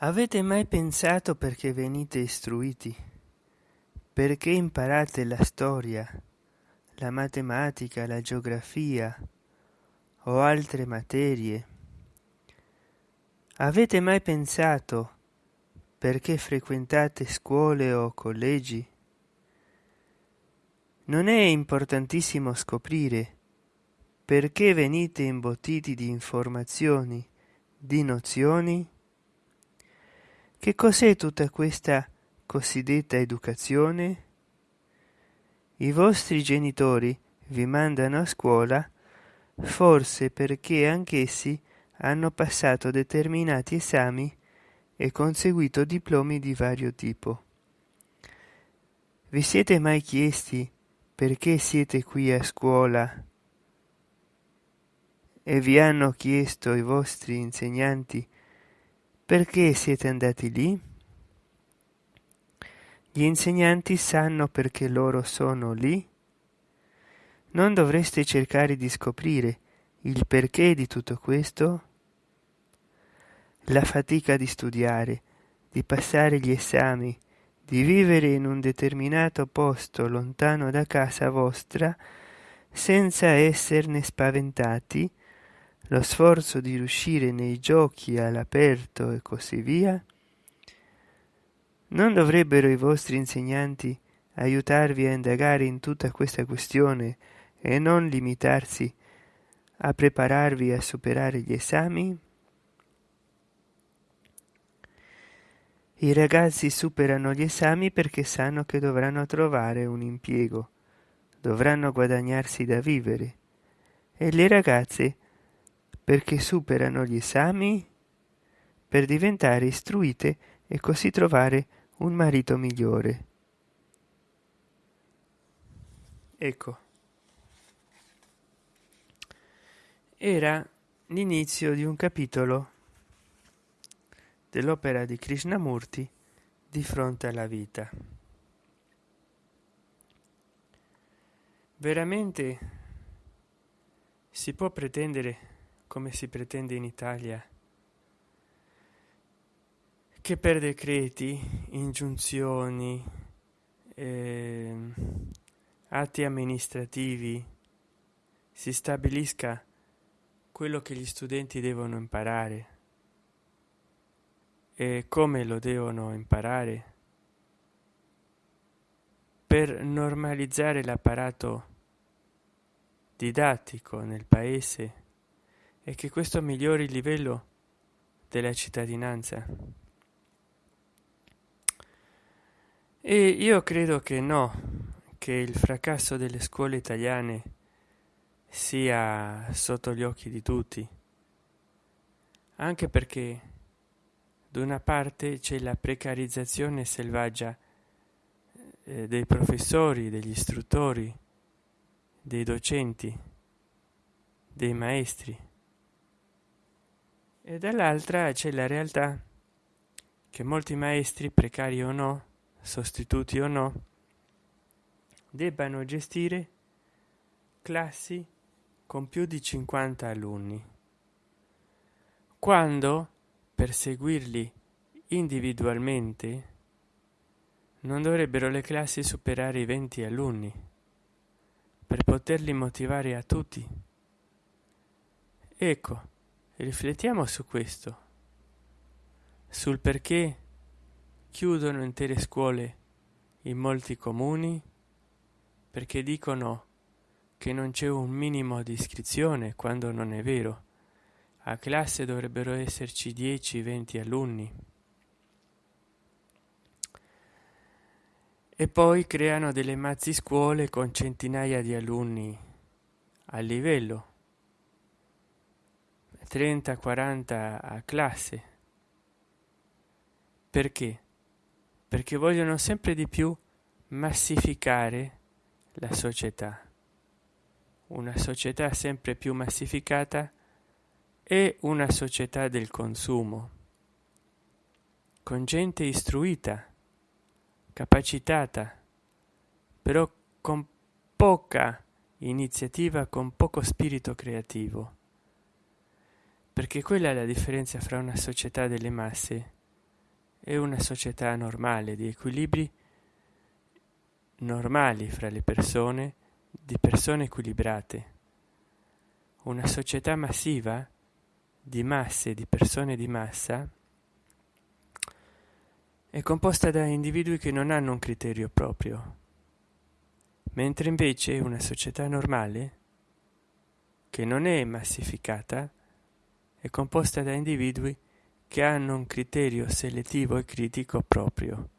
Avete mai pensato perché venite istruiti? Perché imparate la storia, la matematica, la geografia o altre materie? Avete mai pensato perché frequentate scuole o collegi? Non è importantissimo scoprire perché venite imbottiti di informazioni, di nozioni? Che cos'è tutta questa cosiddetta educazione? I vostri genitori vi mandano a scuola forse perché anch'essi hanno passato determinati esami e conseguito diplomi di vario tipo. Vi siete mai chiesti perché siete qui a scuola e vi hanno chiesto i vostri insegnanti perché siete andati lì? Gli insegnanti sanno perché loro sono lì? Non dovreste cercare di scoprire il perché di tutto questo? La fatica di studiare, di passare gli esami, di vivere in un determinato posto lontano da casa vostra senza esserne spaventati, lo sforzo di riuscire nei giochi all'aperto e così via? Non dovrebbero i vostri insegnanti aiutarvi a indagare in tutta questa questione e non limitarsi a prepararvi a superare gli esami? I ragazzi superano gli esami perché sanno che dovranno trovare un impiego, dovranno guadagnarsi da vivere, e le ragazze perché superano gli esami per diventare istruite e così trovare un marito migliore. Ecco, era l'inizio di un capitolo dell'opera di Krishnamurti di fronte alla vita. Veramente si può pretendere come si pretende in Italia, che per decreti, ingiunzioni, eh, atti amministrativi si stabilisca quello che gli studenti devono imparare. E come lo devono imparare? Per normalizzare l'apparato didattico nel paese e che questo migliori il livello della cittadinanza. E io credo che no, che il fracasso delle scuole italiane sia sotto gli occhi di tutti, anche perché da una parte c'è la precarizzazione selvaggia eh, dei professori, degli istruttori, dei docenti, dei maestri e dall'altra c'è la realtà che molti maestri, precari o no, sostituti o no, debbano gestire classi con più di 50 alunni, quando per seguirli individualmente non dovrebbero le classi superare i 20 alunni per poterli motivare a tutti. Ecco, riflettiamo su questo. Sul perché chiudono intere scuole in molti comuni perché dicono che non c'è un minimo di iscrizione quando non è vero. A classe dovrebbero esserci 10-20 alunni. E poi creano delle mazzi scuole con centinaia di alunni a livello 30 40 a classe. Perché? Perché vogliono sempre di più massificare la società. Una società sempre più massificata è una società del consumo. Con gente istruita capacitata però con poca iniziativa con poco spirito creativo perché quella è la differenza fra una società delle masse è una società normale di equilibri normali fra le persone di persone equilibrate. Una società massiva di masse di persone di massa è composta da individui che non hanno un criterio proprio. Mentre invece una società normale che non è massificata è composta da individui che hanno un criterio selettivo e critico proprio.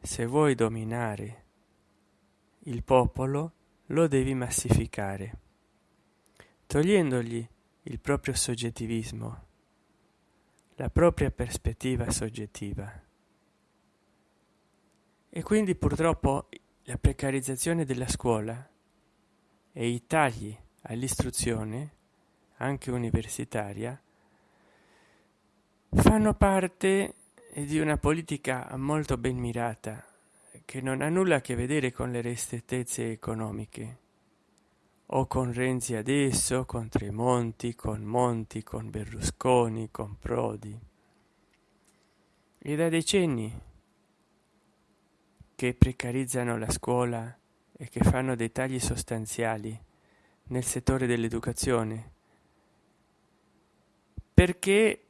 Se vuoi dominare il popolo lo devi massificare togliendogli il proprio soggettivismo la propria prospettiva soggettiva. E quindi purtroppo la precarizzazione della scuola e i tagli all'istruzione anche universitaria fanno parte di una politica molto ben mirata che non ha nulla a che vedere con le ristrettezze economiche o con Renzi adesso, con Tremonti, con Monti, con Berlusconi, con Prodi. E da decenni che precarizzano la scuola e che fanno dei tagli sostanziali nel settore dell'educazione, perché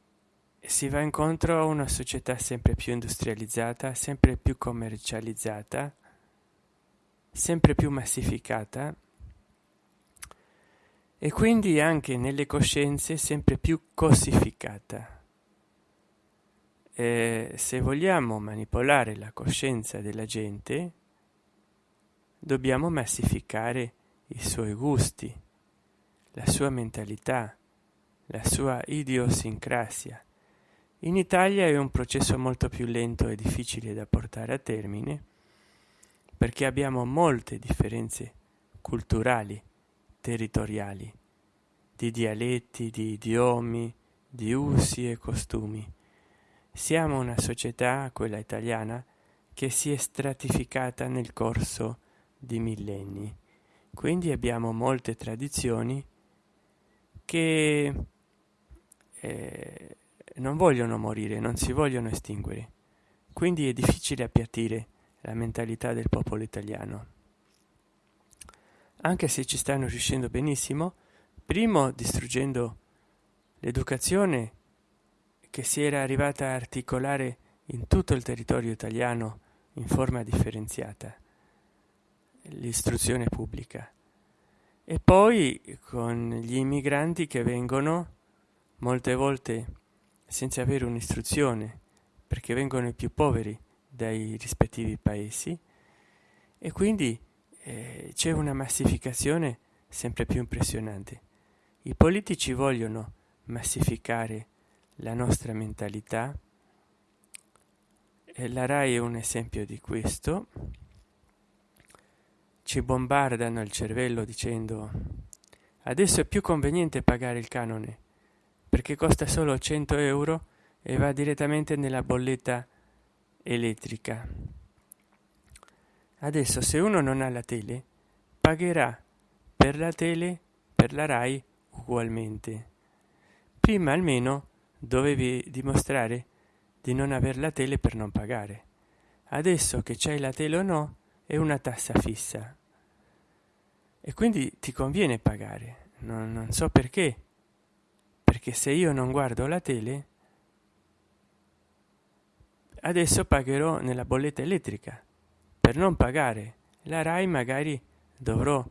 si va incontro a una società sempre più industrializzata, sempre più commercializzata, sempre più massificata e quindi anche nelle coscienze sempre più cossificata. E se vogliamo manipolare la coscienza della gente, dobbiamo massificare i suoi gusti, la sua mentalità, la sua idiosincrasia. In Italia è un processo molto più lento e difficile da portare a termine perché abbiamo molte differenze culturali territoriali, di dialetti, di idiomi, di usi e costumi. Siamo una società, quella italiana, che si è stratificata nel corso di millenni. Quindi abbiamo molte tradizioni che eh, non vogliono morire, non si vogliono estinguere. Quindi è difficile appiattire la mentalità del popolo italiano anche se ci stanno riuscendo benissimo, primo distruggendo l'educazione che si era arrivata a articolare in tutto il territorio italiano in forma differenziata, l'istruzione pubblica. E poi con gli immigranti che vengono molte volte senza avere un'istruzione, perché vengono i più poveri dai rispettivi paesi, e quindi eh, c'è una massificazione sempre più impressionante. I politici vogliono massificare la nostra mentalità e la RAI è un esempio di questo. Ci bombardano il cervello dicendo adesso è più conveniente pagare il canone perché costa solo 100 euro e va direttamente nella bolletta elettrica. Adesso se uno non ha la tele pagherà per la tele per la rai ugualmente. Prima almeno dovevi dimostrare di non aver la tele per non pagare. Adesso che c'hai la tele o no è una tassa fissa. E quindi ti conviene pagare. Non, non so perché perché se io non guardo la tele adesso pagherò nella bolletta elettrica. Per non pagare la rai magari dovrò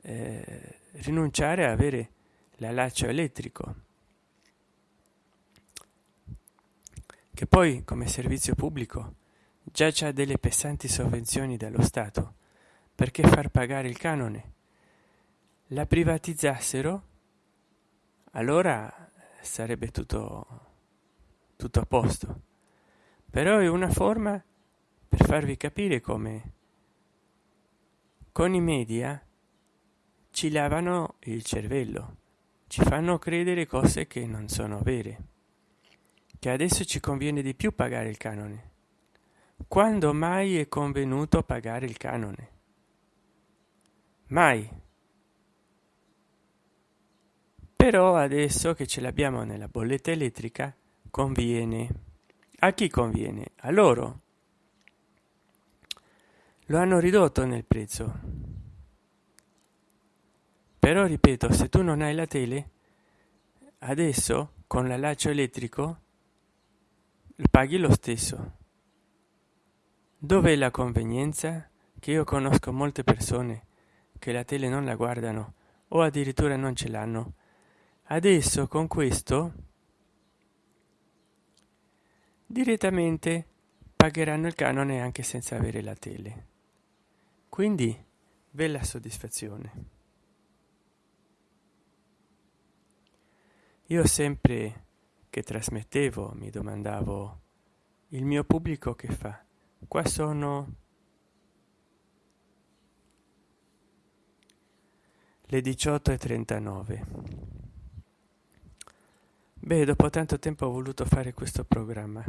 eh, rinunciare a avere l'allaccio elettrico. Che poi come servizio pubblico già c'ha delle pesanti sovvenzioni dallo stato. Perché far pagare il canone? La privatizzassero allora sarebbe tutto tutto a posto. Però è una forma per farvi capire come con i media ci lavano il cervello ci fanno credere cose che non sono vere che adesso ci conviene di più pagare il canone. Quando mai è convenuto pagare il canone? Mai però adesso che ce l'abbiamo nella bolletta elettrica conviene. A chi conviene? A loro. Lo hanno ridotto nel prezzo. Però ripeto se tu non hai la tele adesso con la laccio elettrico paghi lo stesso. Dov'è la convenienza? Che io conosco molte persone che la tele non la guardano o addirittura non ce l'hanno adesso con questo direttamente pagheranno il canone anche senza avere la tele. Quindi bella soddisfazione. Io sempre che trasmettevo mi domandavo il mio pubblico che fa? Qua sono le 18 e 39 beh dopo tanto tempo ho voluto fare questo programma